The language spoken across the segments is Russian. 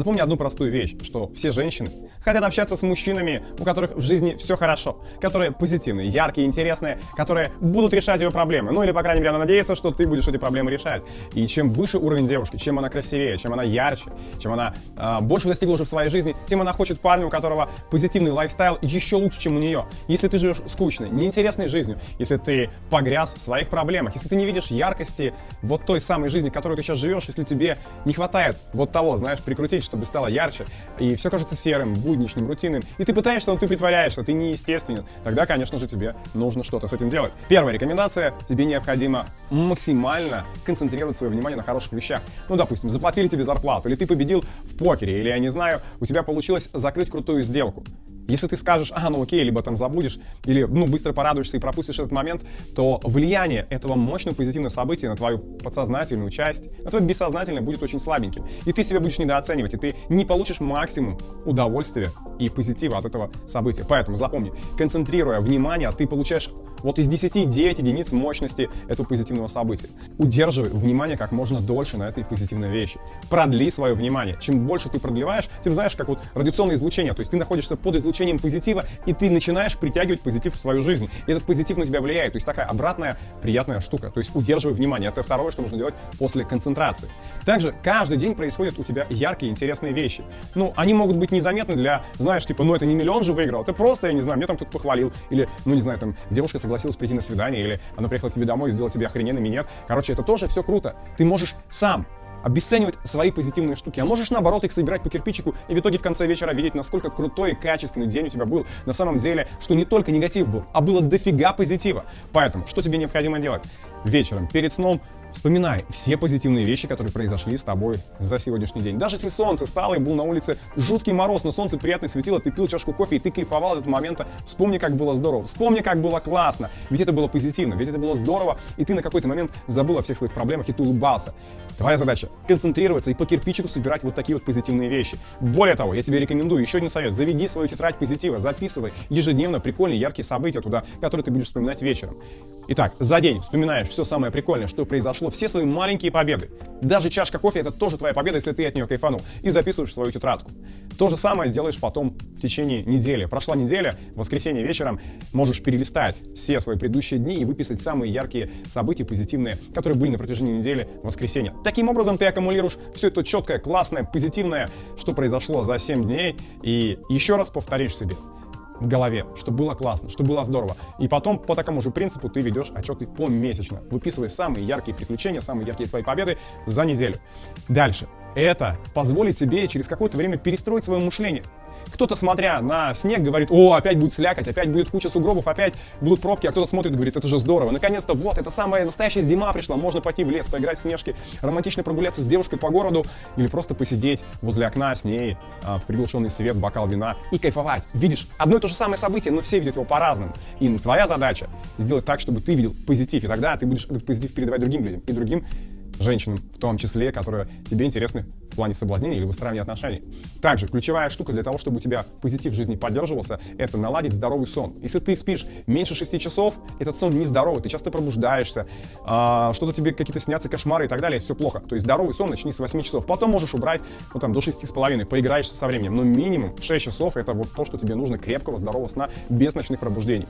Запомни одну простую вещь, что все женщины хотят общаться с мужчинами, у которых в жизни все хорошо, которые позитивные, яркие, интересные, которые будут решать ее проблемы. Ну или, по крайней мере, она надеется, что ты будешь эти проблемы решать. И чем выше уровень девушки, чем она красивее, чем она ярче, чем она э, больше достигла уже в своей жизни, тем она хочет парня, у которого позитивный лайфстайл еще лучше, чем у нее. Если ты живешь скучной, неинтересной жизнью, если ты погряз в своих проблемах, если ты не видишь яркости вот той самой жизни, которую ты сейчас живешь, если тебе не хватает вот того, знаешь, прикрутить, чтобы стало ярче, и все кажется серым, будничным, рутинным, и ты пытаешься, но ты притворяешься, ты неестественен, тогда, конечно же, тебе нужно что-то с этим делать. Первая рекомендация, тебе необходимо максимально концентрировать свое внимание на хороших вещах. Ну, допустим, заплатили тебе зарплату, или ты победил в покере, или, я не знаю, у тебя получилось закрыть крутую сделку. Если ты скажешь, а, ну окей, либо там забудешь, или ну быстро порадуешься и пропустишь этот момент, то влияние этого мощного позитивного события на твою подсознательную часть, на твое бессознательное будет очень слабеньким. И ты себя будешь недооценивать, и ты не получишь максимум удовольствия и позитива от этого события. Поэтому запомни, концентрируя внимание, ты получаешь вот из 10 9 единиц мощности этого позитивного события. Удерживай внимание как можно дольше на этой позитивной вещи. Продли свое внимание. Чем больше ты продлеваешь, ты знаешь, как вот радиационное излучение, то есть ты находишься под излучением позитива, и ты начинаешь притягивать позитив в свою жизнь. И этот позитив на тебя влияет. То есть такая обратная приятная штука. То есть удерживай внимание. Это второе, что нужно делать после концентрации. Также каждый день происходят у тебя яркие, интересные вещи. Ну, они могут быть незаметны для, знаешь, типа, ну это не миллион же выиграл, это просто, я не знаю, мне там кто-то похвалил, или, ну не знаю, там девушка согласилась прийти на свидание, или она приехала к тебе домой и сделала тебе охрененный минет. Короче, это тоже все круто. Ты можешь сам обесценивать свои позитивные штуки, а можешь наоборот их собирать по кирпичику и в итоге в конце вечера видеть, насколько крутой и качественный день у тебя был. На самом деле, что не только негатив был, а было дофига позитива. Поэтому, что тебе необходимо делать? Вечером, перед сном, Вспоминай все позитивные вещи, которые произошли с тобой за сегодняшний день. Даже если солнце стало и был на улице жуткий мороз, но солнце приятно светило, ты пил чашку кофе и ты кайфовал от этого момента, вспомни, как было здорово, вспомни, как было классно, ведь это было позитивно, ведь это было здорово, и ты на какой-то момент забыл о всех своих проблемах и ты улыбался. Твоя задача — концентрироваться и по кирпичику собирать вот такие вот позитивные вещи. Более того, я тебе рекомендую еще один совет. Заведи свою тетрадь позитива, записывай ежедневно прикольные, яркие события туда, которые ты будешь вспоминать вечером. Итак, за день вспоминаешь все самое прикольное, что произошло, все свои маленькие победы. Даже чашка кофе — это тоже твоя победа, если ты от нее кайфанул. И записываешь в свою тетрадку. То же самое делаешь потом в течение недели. Прошла неделя, в воскресенье вечером можешь перелистать все свои предыдущие дни и выписать самые яркие события позитивные, которые были на протяжении недели в воскресенье. Таким образом ты аккумулируешь все это четкое, классное, позитивное, что произошло за 7 дней, и еще раз повторишь себе в голове, что было классно, что было здорово. И потом по такому же принципу ты ведешь отчеты помесячно, выписывая самые яркие приключения, самые яркие твои победы за неделю. Дальше. Это позволит тебе через какое-то время перестроить свое мышление. Кто-то, смотря на снег, говорит, о, опять будет слякоть, опять будет куча сугробов, опять будут пробки, а кто-то смотрит и говорит, это же здорово. Наконец-то, вот, это самая настоящая зима пришла, можно пойти в лес, поиграть в снежки, романтично прогуляться с девушкой по городу или просто посидеть возле окна с ней, а, приглушенный свет, бокал вина и кайфовать. Видишь, одно и то же самое событие, но все видят его по-разному. И твоя задача сделать так, чтобы ты видел позитив, и тогда ты будешь этот позитив передавать другим людям и другим женщинам в том числе, которые тебе интересны в плане соблазнения или выстраивания отношений. Также ключевая штука для того, чтобы у тебя позитив в жизни поддерживался, это наладить здоровый сон. Если ты спишь меньше 6 часов, этот сон нездоровый, ты часто пробуждаешься, а, что-то тебе какие-то снятся кошмары и так далее, все плохо. То есть здоровый сон начни с 8 часов, потом можешь убрать ну, там, до 6,5, поиграешься со временем, но минимум 6 часов это вот то, что тебе нужно крепкого, здорового сна без ночных пробуждений.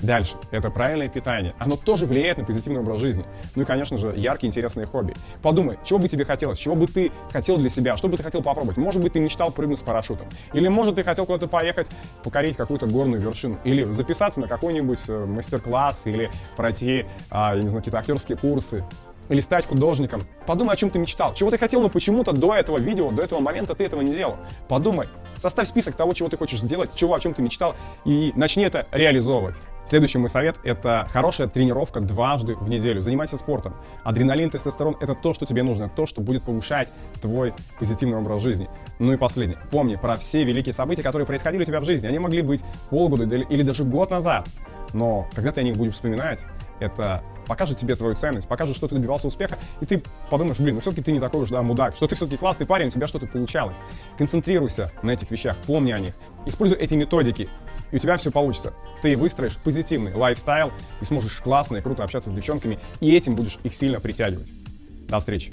Дальше. Это правильное питание. Оно тоже влияет на позитивный образ жизни. Ну и, конечно же, яркие, интересные хобби. Подумай, чего бы тебе хотелось, чего бы ты хотел для себя, что бы ты хотел попробовать. Может быть, ты мечтал прыгнуть с парашютом. Или, может, ты хотел куда-то поехать, покорить какую-то горную вершину. Или записаться на какой-нибудь э, мастер-класс, или пройти, а, я не знаю, какие-то актерские курсы или стать художником. Подумай, о чем ты мечтал, чего ты хотел, но почему-то до этого видео, до этого момента ты этого не делал. Подумай, составь список того, чего ты хочешь сделать, чего, о чем ты мечтал, и начни это реализовывать. Следующий мой совет – это хорошая тренировка дважды в неделю. Занимайся спортом. Адреналин, тестостерон – это то, что тебе нужно, то, что будет повышать твой позитивный образ жизни. Ну и последнее. Помни про все великие события, которые происходили у тебя в жизни. Они могли быть полгода или даже год назад. Но когда ты о них будешь вспоминать, это покажет тебе твою ценность, покажет, что ты добивался успеха, и ты подумаешь, блин, ну все-таки ты не такой уж, да, мудак, что ты все-таки классный парень, у тебя что-то получалось. Концентрируйся на этих вещах, помни о них, используй эти методики, и у тебя все получится. Ты выстроишь позитивный лайфстайл и сможешь классно и круто общаться с девчонками, и этим будешь их сильно притягивать. До встречи!